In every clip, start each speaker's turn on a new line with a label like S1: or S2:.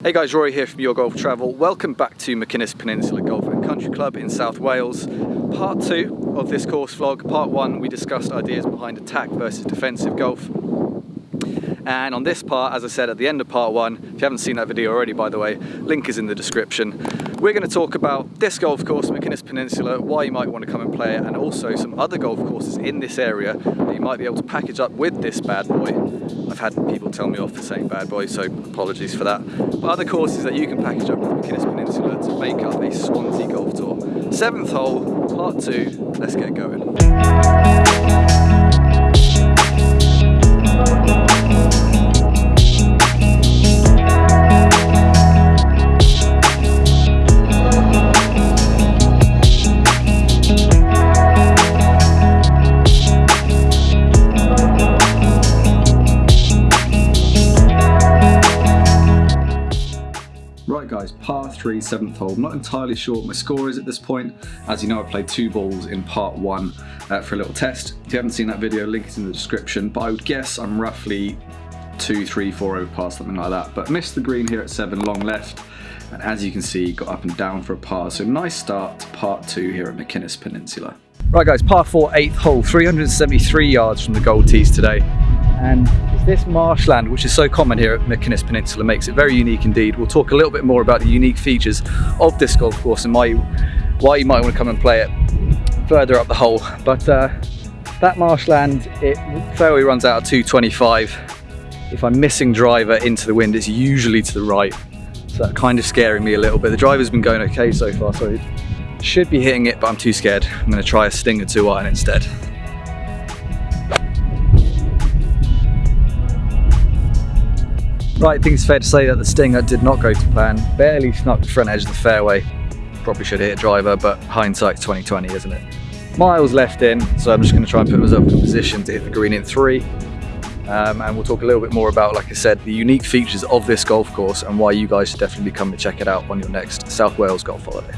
S1: Hey guys, Rory here from Your Golf Travel. Welcome back to Machynys Peninsula Golf and Country Club in South Wales. Part two of this course vlog. Part one, we discussed ideas behind attack versus defensive golf. And on this part, as I said at the end of part one, if you haven't seen that video already, by the way, link is in the description. We're going to talk about this golf course, Machynys Peninsula, why you might want to come and play it, and also some other golf courses in this area that you might be able to package up with this bad boy. I've had people tell me off for saying bad boy, so apologies for that. But other courses that you can package up with Machynys Peninsula to make up a Swansea golf tour. Seventh hole, part two, let's get going. 3, 7th hole. I'm not entirely sure what my score is at this point. As you know, I played two balls in part 1 uh, for a little test. If you haven't seen that video, link is in the description. But I would guess I'm roughly two, three, four over par, something like that. But missed the green here at 7, long left. And as you can see, got up and down for a par. So nice start to part 2 here at Machynys Peninsula. Right guys, par four, eighth hole, 373 yards from the gold tees today. And this marshland, which is so common here at Machynys Peninsula, makes it very unique indeed. We'll talk a little bit more about the unique features of this golf course and why you, why you might want to come and play it further up the hole. But uh, that marshland, it fairway runs out at 225. If I'm missing driver into the wind, it's usually to the right. So that kind of scaring me a little bit. The driver's been going okay so far, so should be hitting it, but I'm too scared. I'm going to try a Stinger 2 iron instead. Right, I think it's fair to say that the Stinger did not go to plan. Barely snuck the front edge of the fairway. Probably should have hit a driver, but hindsight's 2020, isn't it? Miles left in, so I'm just going to try and put myself in a position to hit the green in three. Um, and we'll talk a little bit more about, like I said, the unique features of this golf course and why you guys should definitely come and check it out on your next South Wales golf holiday.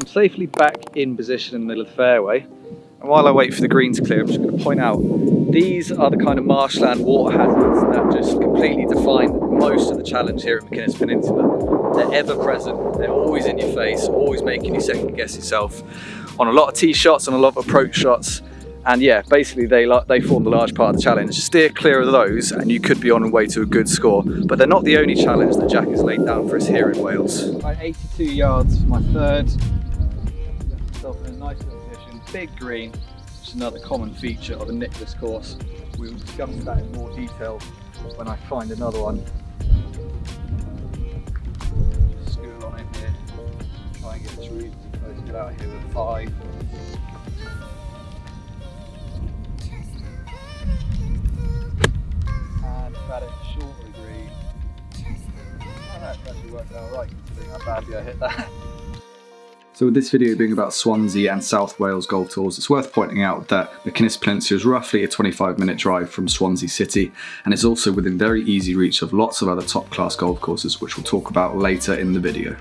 S1: I'm safely back in position in the middle of the fairway. And while I wait for the green to clear, I'm just going to point out, these are the kind of marshland water hazards that just completely define most of the challenge here at Machynys Peninsula. They're ever present, they're always in your face, always making you second guess yourself on a lot of tee shots and a lot of approach shots. And yeah, basically they, they form the large part of the challenge. Steer clear of those and you could be on the way to a good score. But they're not the only challenge that Jack has laid down for us here in Wales. Right, 82 yards for my third. Nice little position. Big green, which is another common feature of a Nicklaus course. We will discuss that in more detail when I find another one. School on in here. Try and get really close. Get out here with five. and about it short of the green. Oh, that's actually worked out right considering how badly I hit that. So with this video being about Swansea and South Wales golf tours, it's worth pointing out that Machynys Peninsula is roughly a 25 minute drive from Swansea City and it's also within very easy reach of lots of other top class golf courses which we'll talk about later in the video.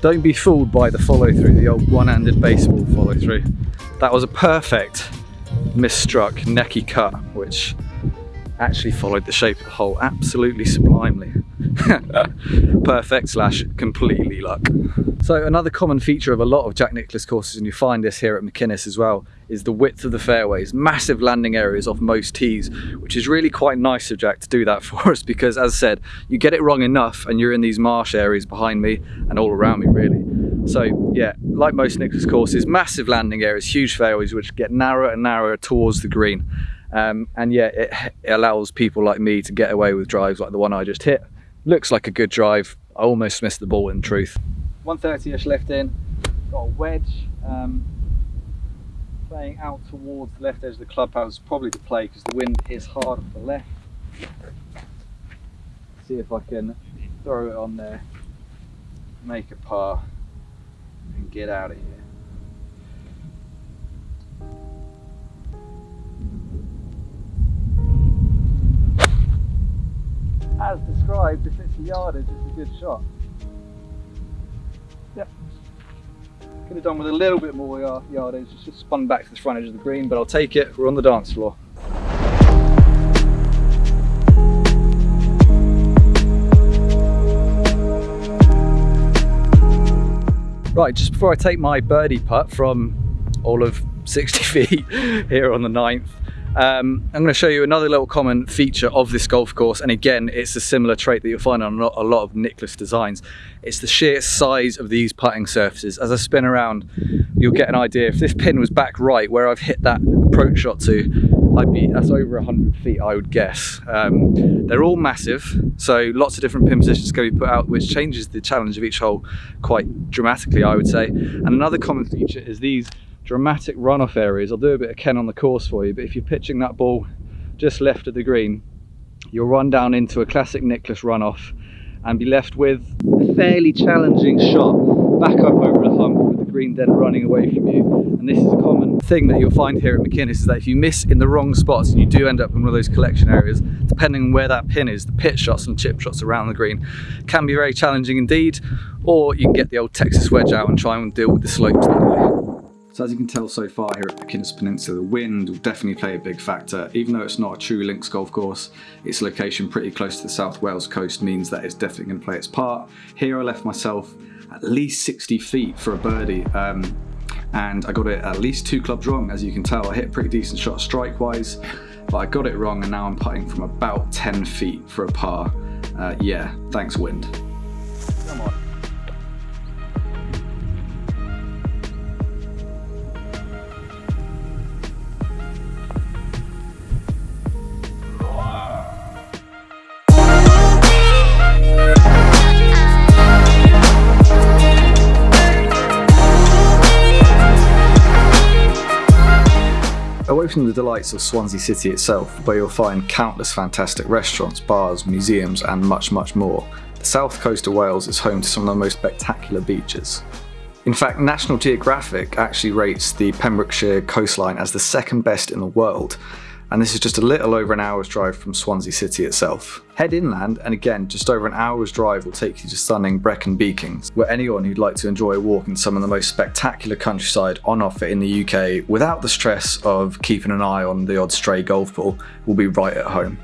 S1: Don't be fooled by the follow through, the old one-handed baseball follow through. That was a perfect misstruck necky cut, which actually followed the shape of the hole absolutely sublimely. Perfect slash completely luck. So another common feature of a lot of Jack Nicklaus courses, and you find this here at Machynys as well, is the width of the fairways. Massive landing areas off most tees, which is really quite nice of Jack to do that for us because as I said, you get it wrong enough and you're in these marsh areas behind me and all around me really. So yeah, like most Nicklaus courses, massive landing areas, huge fairways which get narrower and narrower towards the green. Um, and yeah, it, it allows people like me to get away with drives like the one I just hit. Looks like a good drive. I almost missed the ball in truth. 130ish left in, got a wedge. Um, playing out towards the left edge of the clubhouse, probably the play because the wind is hard off the left. See if I can throw it on there, make a par, and get out of here. Described, if it's a yardage, it's a good shot. Yep. Could have done with a little bit more yardage, it's just spun back to the front edge of the green, but I'll take it, we're on the dance floor. Right, just before I take my birdie putt from all of 60 feet here on the ninth, um, I'm going to show you another little common feature of this golf course and again it's a similar trait that you'll find on a lot of Nicklaus designs. It's the sheer size of these putting surfaces. As I spin around you'll get an idea if this pin was back right where I've hit that approach shot to I'd be that's over 100 feet I would guess. Um, they're all massive so lots of different pin positions can be put out which changes the challenge of each hole quite dramatically I would say and another common feature is these dramatic runoff areas. I'll do a bit of Ken on the course for you, but if you're pitching that ball just left of the green, you'll run down into a classic Nicklaus runoff and be left with a fairly challenging shot back up over the hump with the green then running away from you. And this is a common thing that you'll find here at Machynys is that if you miss in the wrong spots and you do end up in one of those collection areas, depending on where that pin is, the pitch shots and chip shots around the green can be very challenging indeed, or you can get the old Texas wedge out and try and deal with the slopes that way. So as you can tell so far here at the Machynys Peninsula, the wind will definitely play a big factor. Even though it's not a true links golf course, its location pretty close to the South Wales coast means that it's definitely going to play its part. Here I left myself at least 60 feet for a birdie. Um, and I got it at least two clubs wrong. As you can tell, I hit a pretty decent shot strike-wise, but I got it wrong and now I'm putting from about 10 feet for a par. Uh, yeah, thanks wind. Come on. From the delights of Swansea City itself, where you'll find countless fantastic restaurants, bars, museums and much much more, the south coast of Wales is home to some of the most spectacular beaches. In fact, National Geographic actually rates the Pembrokeshire coastline as the second best in the world, and this is just a little over an hour's drive from Swansea City itself. Head inland and again just over an hour's drive will take you to stunning Brecon Beacons, where anyone who'd like to enjoy a walk in some of the most spectacular countryside on offer in the UK without the stress of keeping an eye on the odd stray golf ball will be right at home.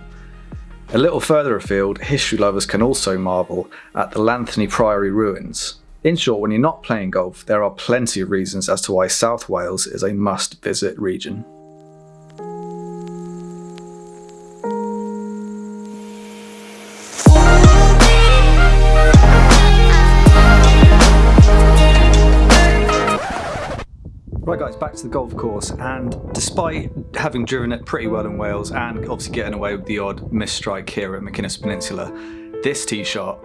S1: A little further afield, history lovers can also marvel at the Llanthony Priory ruins. In short, when you're not playing golf, there are plenty of reasons as to why South Wales is a must visit region. Right guys, back to the golf course and despite having driven it pretty well in Wales and obviously getting away with the odd misstrike here at Machynys Peninsula, this tee shot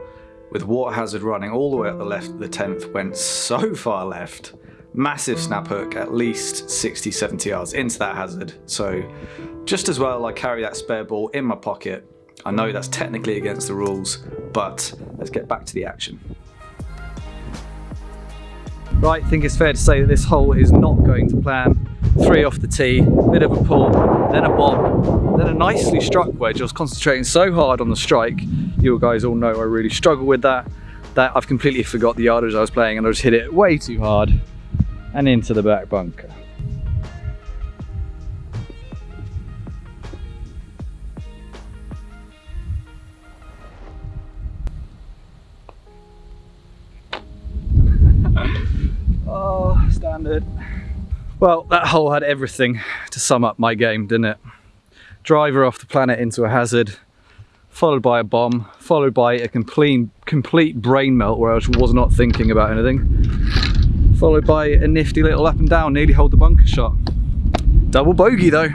S1: with water hazard running all the way up the left of the 10th went so far left. Massive snap hook, at least 60, 70 yards into that hazard. So just as well I carry that spare ball in my pocket. I know that's technically against the rules, but let's get back to the action. Right, I think it's fair to say that this hole is not going to plan. Three off the tee, bit of a pull, then a bomb, then a nicely struck wedge. I was concentrating so hard on the strike. You guys all know I really struggle with that, that I've completely forgot the yardage I was playing and I just hit it way too hard and into the back bunker. Standard. Well, that hole had everything to sum up my game, didn't it? Driver off the planet into a hazard, followed by a bomb, followed by a complete, complete brain melt where I was not thinking about anything, followed by a nifty little up and down, nearly hold the bunker shot. Double bogey though.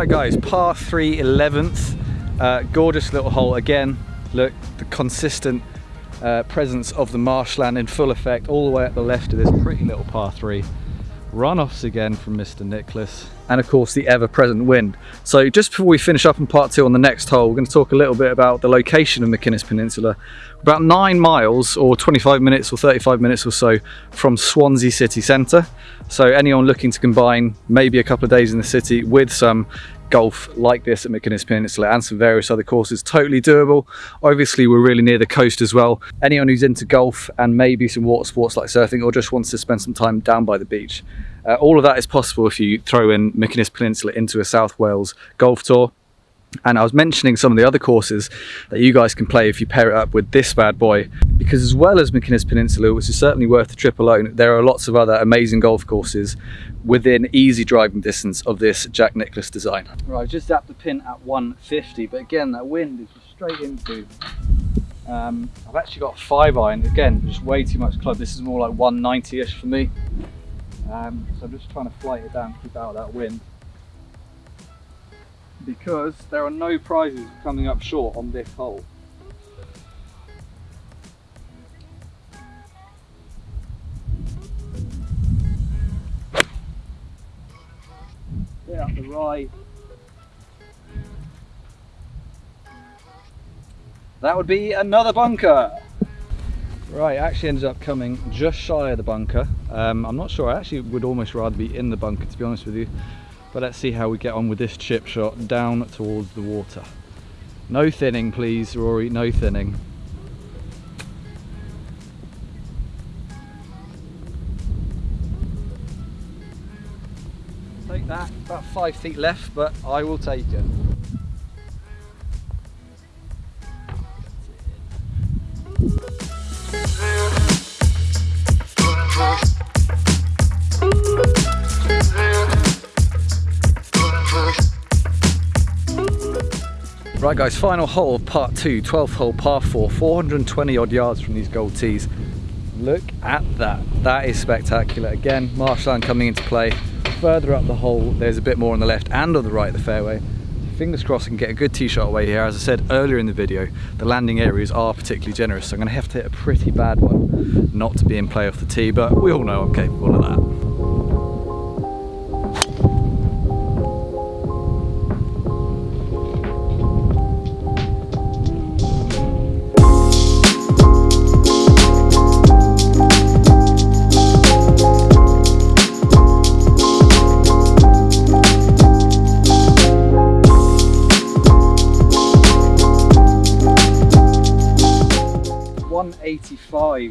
S1: Right guys, par 3 11th, uh, gorgeous little hole again. Look, the consistent uh, presence of the marshland in full effect all the way at the left of this pretty little par 3. Runoffs again from Mr. Nicklaus and of course the ever-present wind. So just before we finish up in part two on the next hole, we're going to talk a little bit about the location of Machynys Peninsula. About nine miles or 25 minutes or 35 minutes or so from Swansea city centre. So anyone looking to combine maybe a couple of days in the city with some golf like this at Machynys Peninsula and some various other courses totally doable obviously we're really near the coast as well anyone who's into golf and maybe some water sports like surfing or just wants to spend some time down by the beach uh, all of that is possible if you throw in Machynys Peninsula into a South Wales golf tour and I was mentioning some of the other courses that you guys can play if you pair it up with this bad boy. Because as well as Machynys Peninsula, which is certainly worth the trip alone, there are lots of other amazing golf courses within easy driving distance of this Jack Nicklaus design. Right, I've just zapped the pin at 150, but again, that wind is just straight into. Um, I've actually got five iron, again, just way too much club. This is more like 190-ish for me. Um, so I'm just trying to flight it down, to keep out of that wind because there are no prizes coming up short on this hole. Up the right. That would be another bunker. Right, actually ended up coming just shy of the bunker. Um, I'm not sure, I actually would almost rather be in the bunker to be honest with you. But let's see how we get on with this chip shot down towards the water. No thinning please, Rory, no thinning. Take that, about five feet left, but I will take it. Right guys, final hole of part two, 12th hole, par four, 420 odd yards from these gold tees. Look at that, that is spectacular. Again, marshland coming into play. Further up the hole, there's a bit more on the left and on the right of the fairway. Fingers crossed I can get a good tee shot away here. As I said earlier in the video, the landing areas are particularly generous, so I'm gonna have to hit a pretty bad one not to be in play off the tee, but we all know I'm capable of that.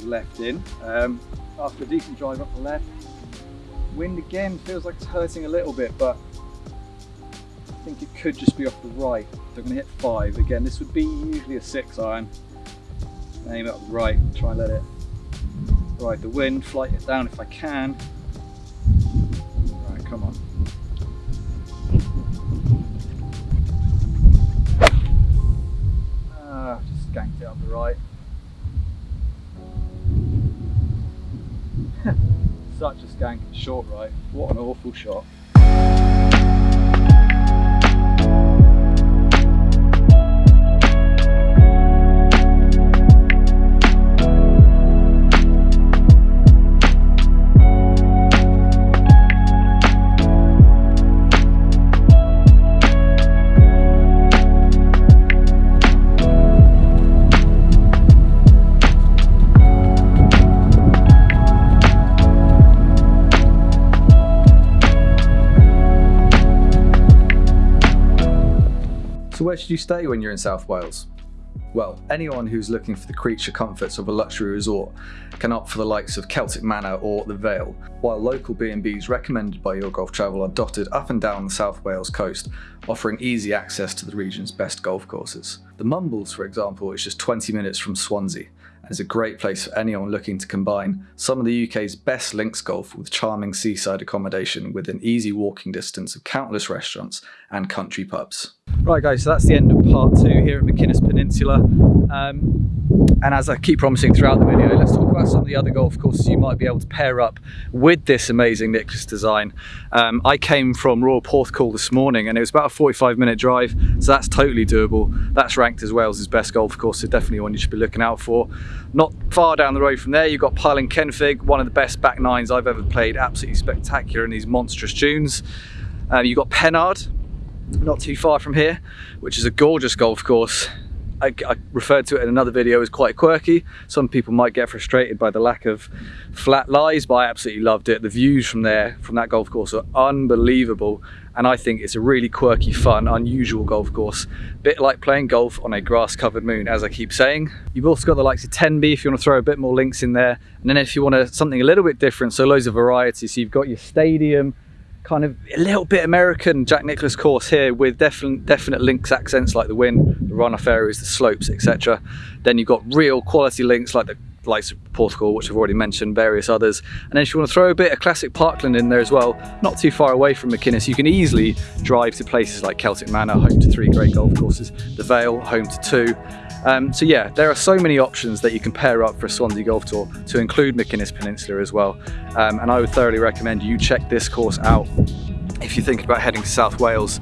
S1: Left in um, after a decent drive up the left. Wind again feels like it's hurting a little bit, but I think it could just be off the right. So I'm going to hit five. Again, this would be usually a six iron. Aim up right, try and let it ride the wind, flight it down if I can. Right, come on. Ah, just skanked it up the right. Such a skank short right. What an awful shot. So where should you stay when you're in South Wales? Well, anyone who's looking for the creature comforts of a luxury resort can opt for the likes of Celtic Manor or The Vale, while local B&Bs recommended by Your Golf Travel are dotted up and down the South Wales coast, offering easy access to the region's best golf courses. The Mumbles, for example, is just 20 minutes from Swansea, is a great place for anyone looking to combine some of the UK's best links golf with charming seaside accommodation within easy walking distance of countless restaurants and country pubs. Right guys, so that's the end of part two here at Machynys Peninsula. Um, and as I keep promising throughout the video, let's talk about some of the other golf courses you might be able to pair up with this amazing Nicklaus design. Um, I came from Royal Porthcawl this morning and it was about a 45 minute drive, so that's totally doable. That's ranked as Wales's best golf course, so definitely one you should be looking out for. Not far down the road from there, you've got Pyle and Kenfig, one of the best back nines I've ever played, absolutely spectacular in these monstrous dunes. Um, you've got Pennard, not too far from here, which is a gorgeous golf course. I, I, referred to it in another video as quite quirky. Some people might get frustrated by the lack of flat lies, but I absolutely loved it. The views from there, from that golf course are unbelievable. And I think it's a really quirky, fun, unusual golf course. Bit like playing golf on a grass covered moon, as I keep saying. You've also got the likes of Tenby if you want to throw a bit more links in there. And then if you want something a little bit different, so loads of variety. So you've got your stadium, kind of a little bit American Jack Nicklaus course here with definite, definite links accents like the wind, the runoff areas, the slopes, etc. Then you've got real quality links like the likes of Porthcawl, which I've already mentioned, various others. And then if you want to throw a bit of classic Parkland in there as well, not too far away from Machynys, you can easily drive to places like Celtic Manor, home to three great golf courses, the Vale, home to two, um, so yeah, there are so many options that you can pair up for a Swansea Golf Tour to include Machynys Peninsula as well. Um, and I would thoroughly recommend you check this course out if you're thinking about heading to South Wales.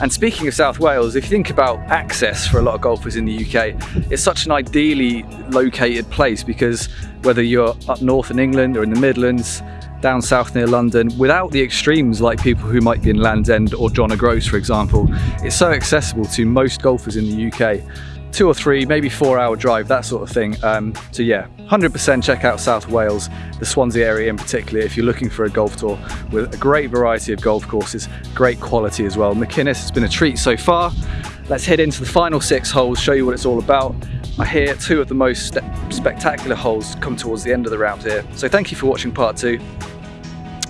S1: And speaking of South Wales, if you think about access for a lot of golfers in the UK, it's such an ideally located place because whether you're up north in England or in the Midlands, down south near London, without the extremes like people who might be in Land's End or John O'Groats, for example, it's so accessible to most golfers in the UK two or three, maybe four hour drive, that sort of thing. Um, so yeah, 100% check out South Wales, the Swansea area in particular, if you're looking for a golf tour with a great variety of golf courses, great quality as well. Machynys has been a treat so far. Let's head into the final six holes, show you what it's all about. I hear two of the most spectacular holes come towards the end of the round here. So thank you for watching part two.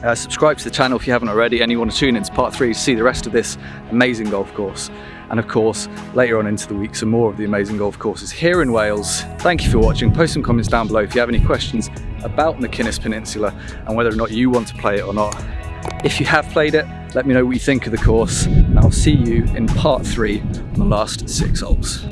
S1: Uh, subscribe to the channel if you haven't already and you want to tune into part three to see the rest of this amazing golf course. And of course, later on into the week, some more of the amazing golf courses here in Wales. Thank you for watching. Post some comments down below if you have any questions about Machynys Peninsula and whether or not you want to play it or not. If you have played it, let me know what you think of the course. And I'll see you in part three on the last six holes.